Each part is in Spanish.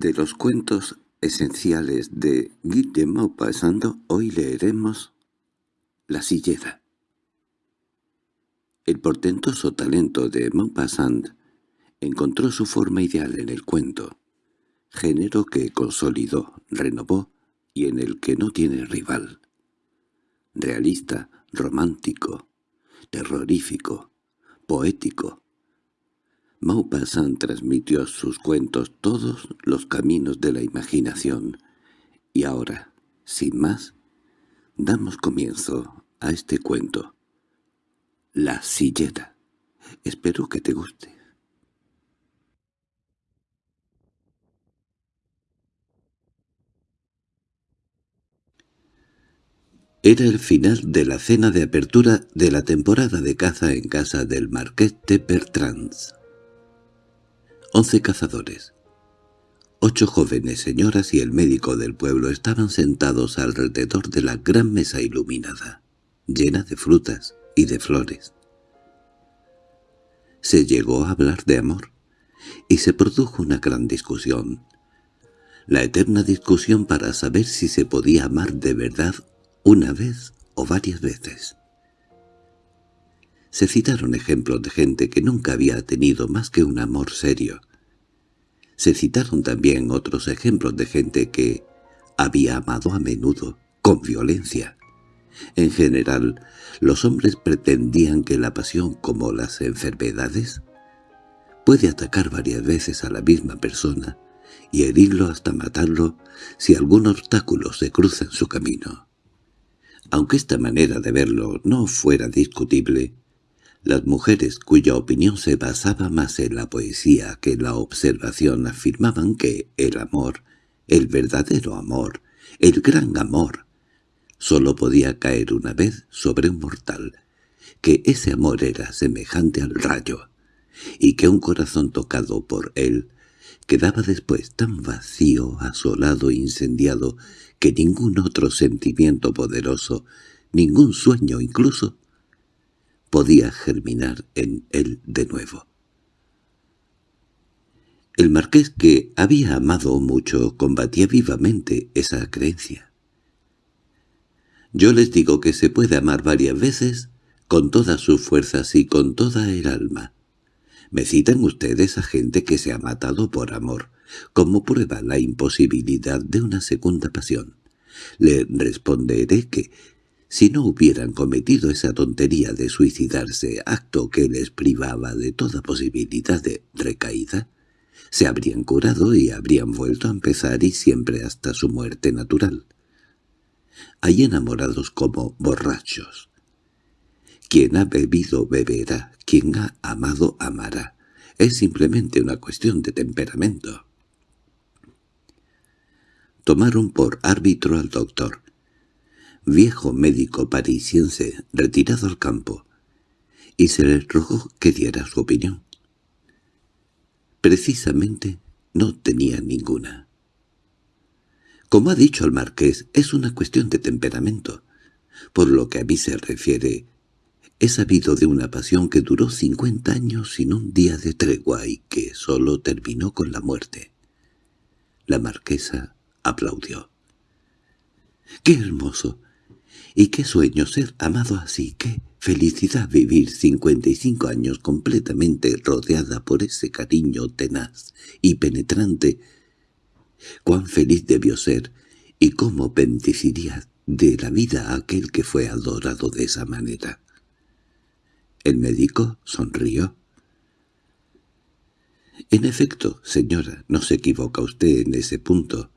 De los cuentos esenciales de Guy de Maupassant hoy leeremos La sillera. El portentoso talento de Maupassant encontró su forma ideal en el cuento, género que consolidó, renovó y en el que no tiene rival. Realista, romántico, terrorífico, poético. Maupassant transmitió sus cuentos todos los caminos de la imaginación, y ahora, sin más, damos comienzo a este cuento. La silleta. Espero que te guste. Era el final de la cena de apertura de la temporada de caza en casa del marqués de Bertrands. Once cazadores, ocho jóvenes señoras y el médico del pueblo estaban sentados alrededor de la gran mesa iluminada, llena de frutas y de flores. Se llegó a hablar de amor, y se produjo una gran discusión. La eterna discusión para saber si se podía amar de verdad una vez o varias veces. Se citaron ejemplos de gente que nunca había tenido más que un amor serio. Se citaron también otros ejemplos de gente que había amado a menudo, con violencia. En general, los hombres pretendían que la pasión, como las enfermedades, puede atacar varias veces a la misma persona y herirlo hasta matarlo si algún obstáculo se cruza en su camino. Aunque esta manera de verlo no fuera discutible, las mujeres cuya opinión se basaba más en la poesía que en la observación afirmaban que el amor, el verdadero amor, el gran amor, sólo podía caer una vez sobre un mortal, que ese amor era semejante al rayo, y que un corazón tocado por él quedaba después tan vacío, asolado e incendiado que ningún otro sentimiento poderoso, ningún sueño incluso, podía germinar en él de nuevo. El marqués, que había amado mucho, combatía vivamente esa creencia. Yo les digo que se puede amar varias veces, con todas sus fuerzas y con toda el alma. Me citan ustedes a gente que se ha matado por amor, como prueba la imposibilidad de una segunda pasión. Le responderé que, si no hubieran cometido esa tontería de suicidarse, acto que les privaba de toda posibilidad de recaída, se habrían curado y habrían vuelto a empezar y siempre hasta su muerte natural. Hay enamorados como borrachos. Quien ha bebido beberá, quien ha amado amará. Es simplemente una cuestión de temperamento. Tomaron por árbitro al doctor, viejo médico parisiense retirado al campo, y se le rogó que diera su opinión. Precisamente no tenía ninguna. Como ha dicho el marqués, es una cuestión de temperamento. Por lo que a mí se refiere, he sabido de una pasión que duró cincuenta años sin un día de tregua y que solo terminó con la muerte. La marquesa aplaudió. —¡Qué hermoso! Y qué sueño ser amado así, qué felicidad vivir cincuenta y cinco años completamente rodeada por ese cariño tenaz y penetrante. Cuán feliz debió ser y cómo bendeciría de la vida a aquel que fue adorado de esa manera. El médico sonrió. En efecto, señora, no se equivoca usted en ese punto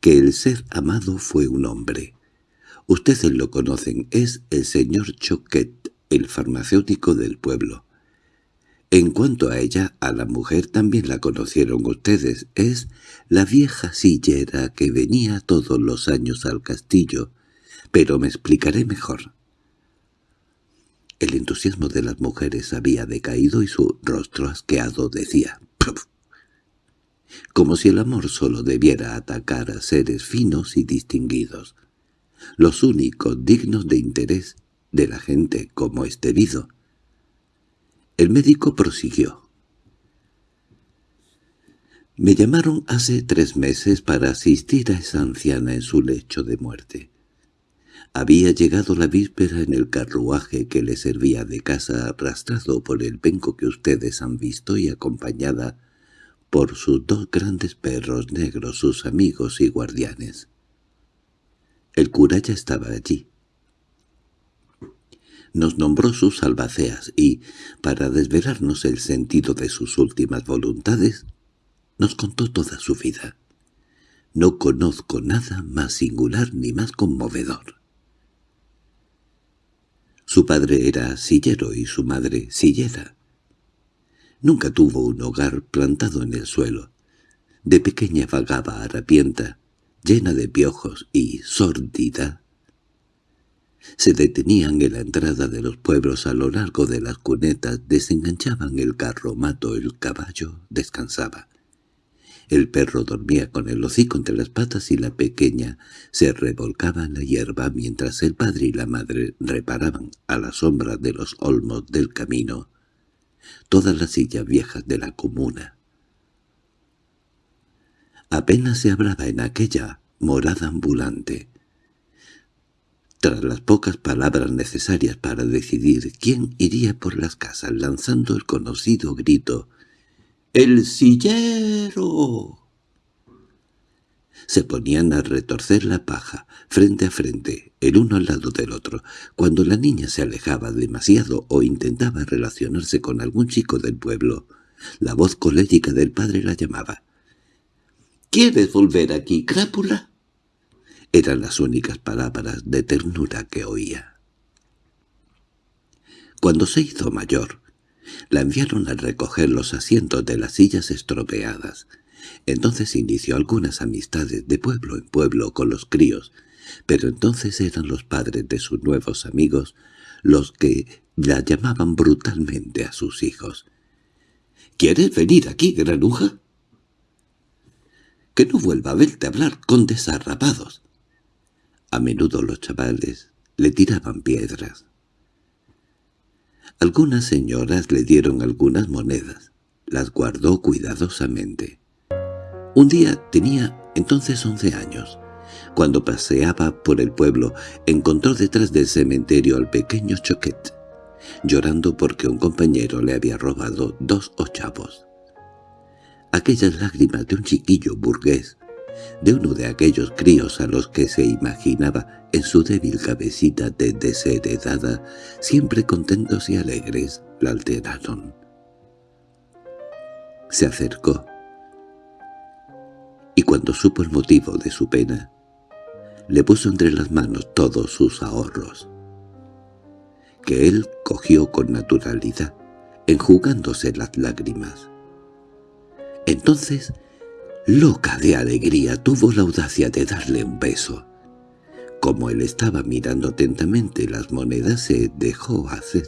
que el ser amado fue un hombre. Ustedes lo conocen, es el señor Choquet, el farmacéutico del pueblo. En cuanto a ella, a la mujer también la conocieron ustedes, es la vieja sillera que venía todos los años al castillo, pero me explicaré mejor. El entusiasmo de las mujeres había decaído y su rostro asqueado decía como si el amor solo debiera atacar a seres finos y distinguidos, los únicos dignos de interés de la gente como es debido. El médico prosiguió. Me llamaron hace tres meses para asistir a esa anciana en su lecho de muerte. Había llegado la víspera en el carruaje que le servía de casa arrastrado por el penco que ustedes han visto y acompañada por sus dos grandes perros negros, sus amigos y guardianes. El cura ya estaba allí. Nos nombró sus albaceas y, para desvelarnos el sentido de sus últimas voluntades, nos contó toda su vida. No conozco nada más singular ni más conmovedor. Su padre era sillero y su madre sillera. Nunca tuvo un hogar plantado en el suelo. De pequeña vagaba harapienta, llena de piojos y sórdida. Se detenían en la entrada de los pueblos a lo largo de las cunetas, desenganchaban el carro mato, el caballo descansaba. El perro dormía con el hocico entre las patas y la pequeña se revolcaba en la hierba mientras el padre y la madre reparaban a la sombra de los olmos del camino todas las sillas viejas de la comuna. Apenas se hablaba en aquella morada ambulante. Tras las pocas palabras necesarias para decidir quién iría por las casas lanzando el conocido grito —¡El sillero! Se ponían a retorcer la paja, frente a frente, el uno al lado del otro. Cuando la niña se alejaba demasiado o intentaba relacionarse con algún chico del pueblo, la voz colérica del padre la llamaba. —¿Quieres volver aquí, crápula? Eran las únicas palabras de ternura que oía. Cuando se hizo mayor, la enviaron a recoger los asientos de las sillas estropeadas. Entonces inició algunas amistades de pueblo en pueblo con los críos, pero entonces eran los padres de sus nuevos amigos los que la llamaban brutalmente a sus hijos. —¿Quieres venir aquí, granuja? —Que no vuelva a verte hablar con desarrapados. A menudo los chavales le tiraban piedras. Algunas señoras le dieron algunas monedas. Las guardó cuidadosamente. Un día tenía entonces once años. Cuando paseaba por el pueblo, encontró detrás del cementerio al pequeño Choquet, llorando porque un compañero le había robado dos ochavos. Aquellas lágrimas de un chiquillo burgués de uno de aquellos críos a los que se imaginaba en su débil cabecita de desheredada, siempre contentos y alegres, la alteraron. Se acercó, y cuando supo el motivo de su pena, le puso entre las manos todos sus ahorros, que él cogió con naturalidad, enjugándose las lágrimas. Entonces Loca de alegría tuvo la audacia de darle un beso. Como él estaba mirando atentamente las monedas se dejó hacer.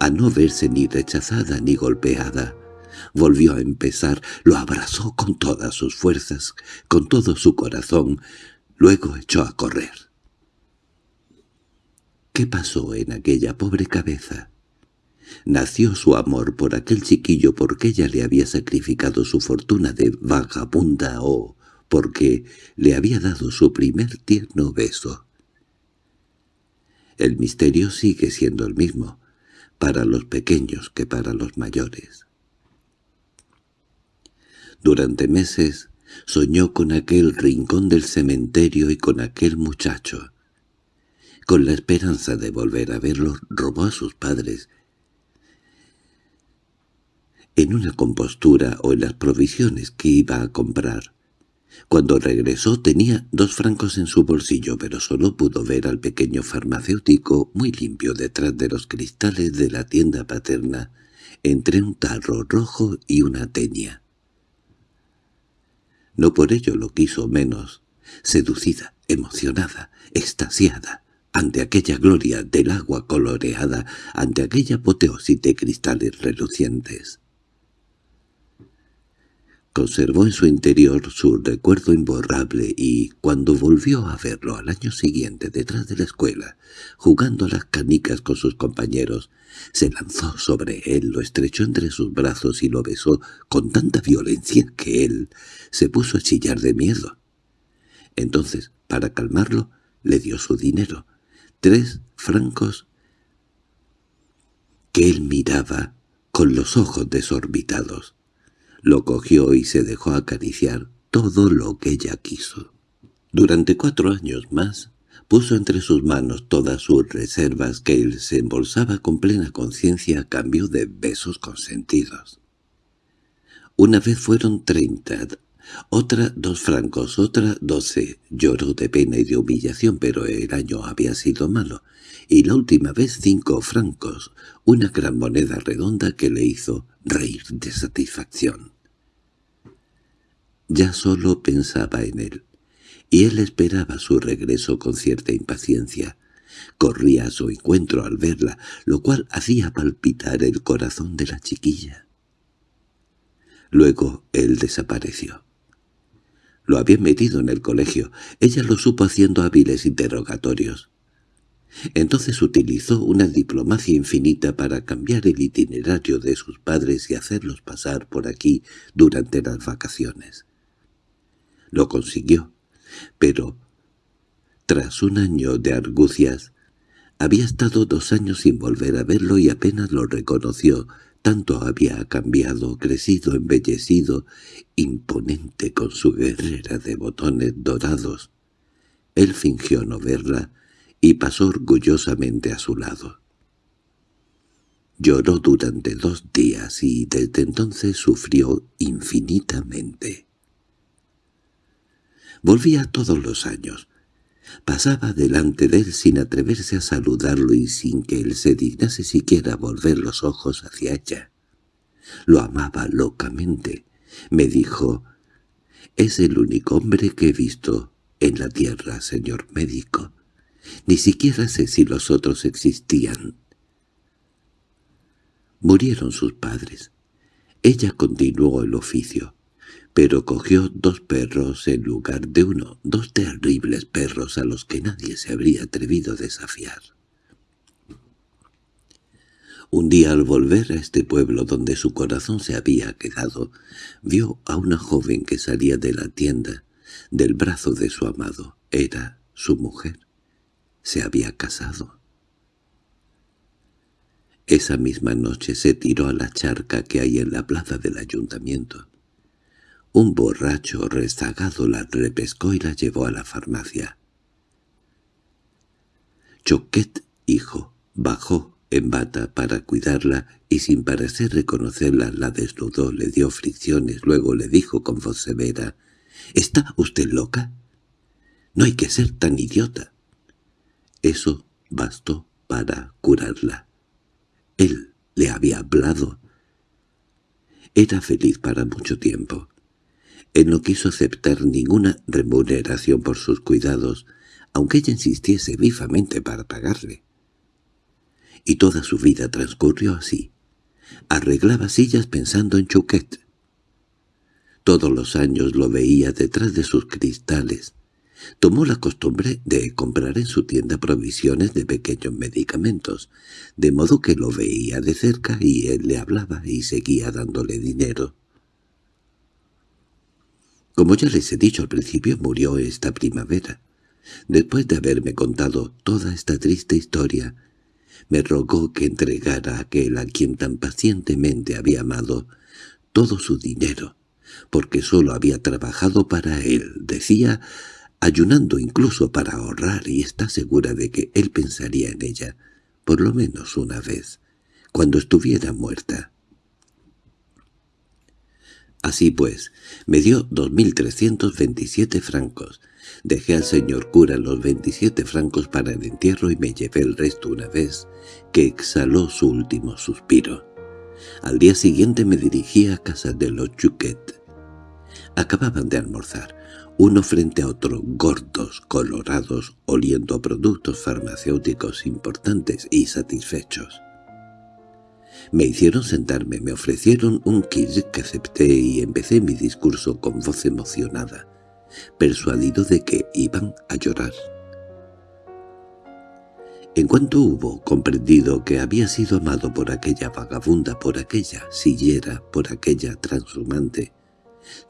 A no verse ni rechazada ni golpeada, volvió a empezar, lo abrazó con todas sus fuerzas, con todo su corazón, luego echó a correr. ¿Qué pasó en aquella pobre cabeza? Nació su amor por aquel chiquillo porque ella le había sacrificado su fortuna de vagabunda o porque le había dado su primer tierno beso. El misterio sigue siendo el mismo, para los pequeños que para los mayores. Durante meses soñó con aquel rincón del cementerio y con aquel muchacho. Con la esperanza de volver a verlo, robó a sus padres en una compostura o en las provisiones que iba a comprar. Cuando regresó tenía dos francos en su bolsillo, pero solo pudo ver al pequeño farmacéutico muy limpio detrás de los cristales de la tienda paterna, entre un tarro rojo y una teña. No por ello lo quiso menos, seducida, emocionada, extasiada, ante aquella gloria del agua coloreada, ante aquella apoteosis de cristales relucientes. Conservó en su interior su recuerdo imborrable y, cuando volvió a verlo al año siguiente detrás de la escuela, jugando las canicas con sus compañeros, se lanzó sobre él, lo estrechó entre sus brazos y lo besó con tanta violencia que él se puso a chillar de miedo. Entonces, para calmarlo, le dio su dinero, tres francos que él miraba con los ojos desorbitados. Lo cogió y se dejó acariciar todo lo que ella quiso. Durante cuatro años más, puso entre sus manos todas sus reservas que él se embolsaba con plena conciencia a cambio de besos consentidos. Una vez fueron treinta, otra dos francos, otra doce. Lloró de pena y de humillación, pero el año había sido malo, y la última vez cinco francos, una gran moneda redonda que le hizo reír de satisfacción. Ya solo pensaba en él, y él esperaba su regreso con cierta impaciencia. Corría a su encuentro al verla, lo cual hacía palpitar el corazón de la chiquilla. Luego él desapareció. Lo habían metido en el colegio. Ella lo supo haciendo hábiles interrogatorios. Entonces utilizó una diplomacia infinita para cambiar el itinerario de sus padres y hacerlos pasar por aquí durante las vacaciones. Lo consiguió, pero tras un año de argucias, había estado dos años sin volver a verlo y apenas lo reconoció, tanto había cambiado, crecido, embellecido, imponente con su guerrera de botones dorados. Él fingió no verla, y pasó orgullosamente a su lado. Lloró durante dos días y desde entonces sufrió infinitamente. Volvía todos los años. Pasaba delante de él sin atreverse a saludarlo y sin que él se dignase siquiera volver los ojos hacia ella. Lo amaba locamente. Me dijo, «Es el único hombre que he visto en la tierra, señor médico. Ni siquiera sé si los otros existían. Murieron sus padres. Ella continuó el oficio, pero cogió dos perros en lugar de uno, dos terribles perros a los que nadie se habría atrevido a desafiar. Un día al volver a este pueblo donde su corazón se había quedado, vio a una joven que salía de la tienda, del brazo de su amado. Era su mujer se había casado. Esa misma noche se tiró a la charca que hay en la plaza del ayuntamiento. Un borracho rezagado la repescó y la llevó a la farmacia. Choquet, hijo, bajó en bata para cuidarla y sin parecer reconocerla la desnudó, le dio fricciones, luego le dijo con voz severa, «¿Está usted loca? No hay que ser tan idiota». Eso bastó para curarla. Él le había hablado. Era feliz para mucho tiempo. Él no quiso aceptar ninguna remuneración por sus cuidados, aunque ella insistiese vivamente para pagarle. Y toda su vida transcurrió así. Arreglaba sillas pensando en Chouquet. Todos los años lo veía detrás de sus cristales, Tomó la costumbre de comprar en su tienda provisiones de pequeños medicamentos, de modo que lo veía de cerca y él le hablaba y seguía dándole dinero. Como ya les he dicho al principio, murió esta primavera. Después de haberme contado toda esta triste historia, me rogó que entregara a aquel a quien tan pacientemente había amado todo su dinero, porque sólo había trabajado para él, decía, ayunando incluso para ahorrar y está segura de que él pensaría en ella, por lo menos una vez, cuando estuviera muerta. Así pues, me dio dos mil trescientos veintisiete francos. Dejé al señor cura los veintisiete francos para el entierro y me llevé el resto una vez que exhaló su último suspiro. Al día siguiente me dirigí a casa de los Chuquet. Acababan de almorzar uno frente a otro, gordos, colorados, oliendo a productos farmacéuticos importantes y satisfechos. Me hicieron sentarme, me ofrecieron un kit que acepté y empecé mi discurso con voz emocionada, persuadido de que iban a llorar. En cuanto hubo comprendido que había sido amado por aquella vagabunda, por aquella sillera, por aquella transhumante,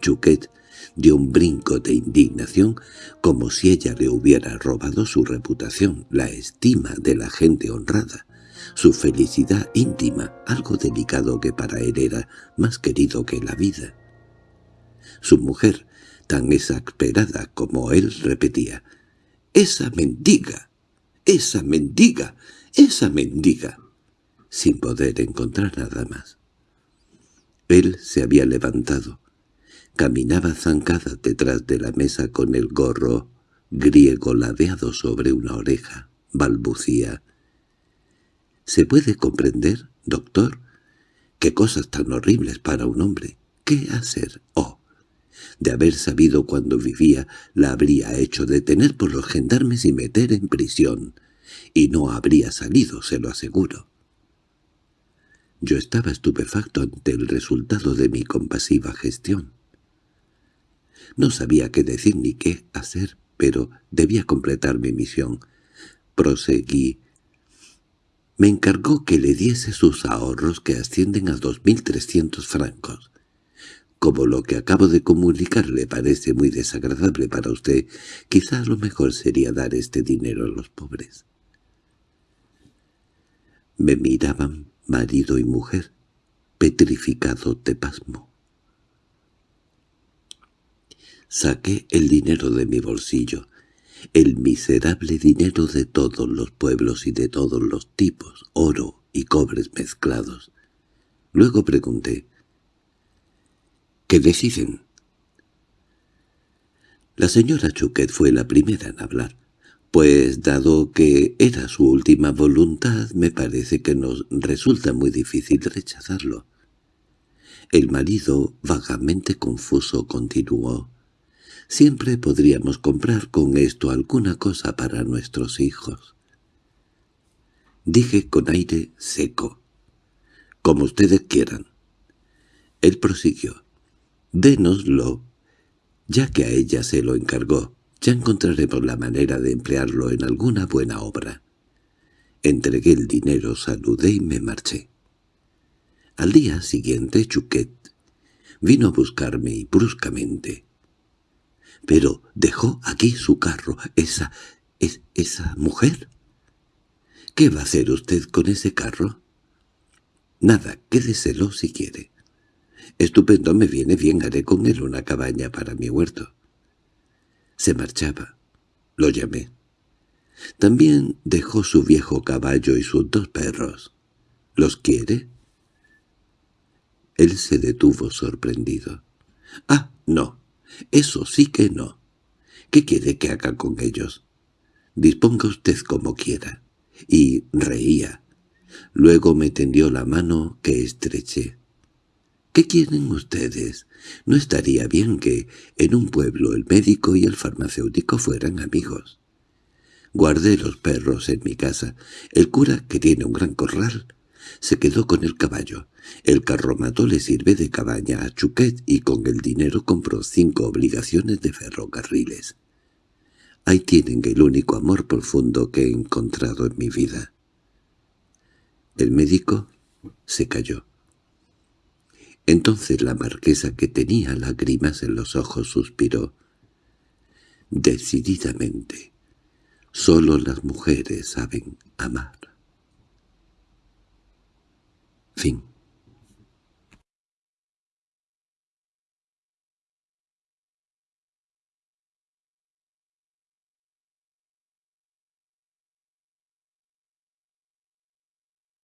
Chuquet dio un brinco de indignación como si ella le hubiera robado su reputación, la estima de la gente honrada, su felicidad íntima, algo delicado que para él era más querido que la vida. Su mujer, tan exasperada como él, repetía, «¡Esa mendiga! ¡Esa mendiga! ¡Esa mendiga! sin poder encontrar nada más. Él se había levantado. Caminaba zancada detrás de la mesa con el gorro griego ladeado sobre una oreja. Balbucía. ¿Se puede comprender, doctor? ¿Qué cosas tan horribles para un hombre? ¿Qué hacer? Oh, de haber sabido cuando vivía, la habría hecho detener por los gendarmes y meter en prisión, y no habría salido, se lo aseguro. Yo estaba estupefacto ante el resultado de mi compasiva gestión. No sabía qué decir ni qué hacer, pero debía completar mi misión. Proseguí. Me encargó que le diese sus ahorros que ascienden a dos mil trescientos francos. Como lo que acabo de comunicar le parece muy desagradable para usted, quizá lo mejor sería dar este dinero a los pobres. Me miraban marido y mujer, petrificado de pasmo. Saqué el dinero de mi bolsillo, el miserable dinero de todos los pueblos y de todos los tipos, oro y cobres mezclados. Luego pregunté, ¿Qué deciden? La señora Chuquet fue la primera en hablar, pues dado que era su última voluntad, me parece que nos resulta muy difícil rechazarlo. El marido, vagamente confuso, continuó. Siempre podríamos comprar con esto alguna cosa para nuestros hijos. Dije con aire seco. Como ustedes quieran. Él prosiguió. Dénoslo, ya que a ella se lo encargó. Ya encontraremos la manera de emplearlo en alguna buena obra. Entregué el dinero, saludé y me marché. Al día siguiente Chuquet vino a buscarme y bruscamente. —Pero dejó aquí su carro, esa... Es, esa mujer. —¿Qué va a hacer usted con ese carro? —Nada, quédeselo si quiere. Estupendo, me viene bien, haré con él una cabaña para mi huerto. Se marchaba. Lo llamé. También dejó su viejo caballo y sus dos perros. ¿Los quiere? Él se detuvo sorprendido. —Ah, no. Eso sí que no. ¿Qué quiere que haga con ellos? Disponga usted como quiera. Y reía. Luego me tendió la mano que estreché. ¿Qué quieren ustedes? No estaría bien que en un pueblo el médico y el farmacéutico fueran amigos. Guardé los perros en mi casa. El cura, que tiene un gran corral, se quedó con el caballo. El carromato le sirve de cabaña a Chuquet y con el dinero compró cinco obligaciones de ferrocarriles. Ahí tienen el único amor profundo que he encontrado en mi vida. El médico se cayó. Entonces la marquesa, que tenía lágrimas en los ojos, suspiró. Decididamente, solo las mujeres saben amar. Fin